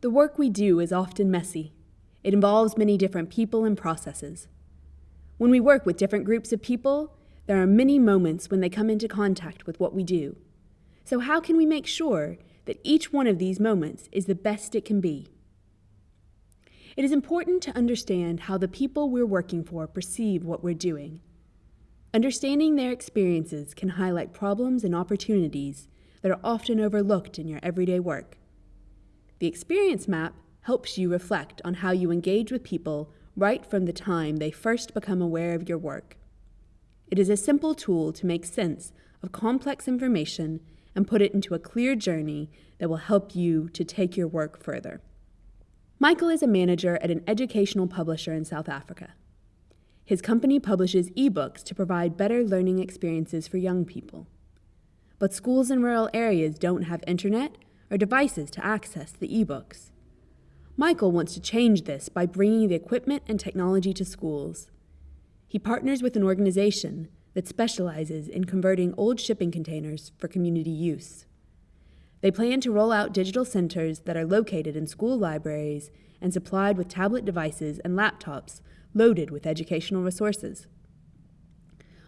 The work we do is often messy. It involves many different people and processes. When we work with different groups of people, there are many moments when they come into contact with what we do. So, how can we make sure that each one of these moments is the best it can be? It is important to understand how the people we're working for perceive what we're doing. Understanding their experiences can highlight problems and opportunities that are often overlooked in your everyday work. The experience map helps you reflect on how you engage with people right from the time they first become aware of your work. It is a simple tool to make sense of complex information and put it into a clear journey that will help you to take your work further. Michael is a manager at an educational publisher in South Africa. His company publishes ebooks to provide better learning experiences for young people. But schools in rural areas don't have internet or devices to access the ebooks. Michael wants to change this by bringing the equipment and technology to schools. He partners with an organization that specializes in converting old shipping containers for community use. They plan to roll out digital centers that are located in school libraries and supplied with tablet devices and laptops loaded with educational resources.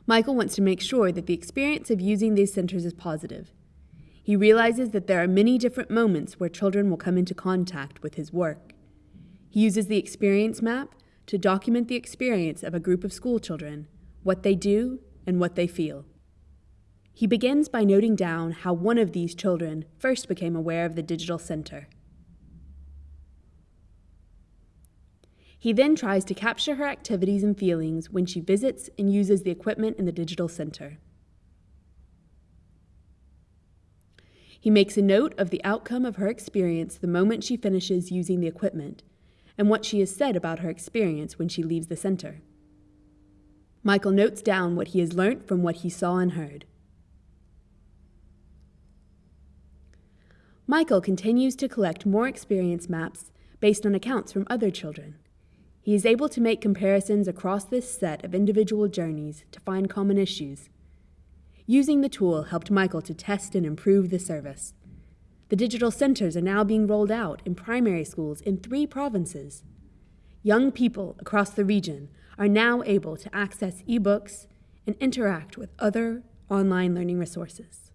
Michael wants to make sure that the experience of using these centers is positive he realizes that there are many different moments where children will come into contact with his work. He uses the experience map to document the experience of a group of school children, what they do, and what they feel. He begins by noting down how one of these children first became aware of the digital center. He then tries to capture her activities and feelings when she visits and uses the equipment in the digital center. He makes a note of the outcome of her experience the moment she finishes using the equipment and what she has said about her experience when she leaves the center. Michael notes down what he has learned from what he saw and heard. Michael continues to collect more experience maps based on accounts from other children. He is able to make comparisons across this set of individual journeys to find common issues Using the tool helped Michael to test and improve the service. The digital centers are now being rolled out in primary schools in three provinces. Young people across the region are now able to access ebooks and interact with other online learning resources.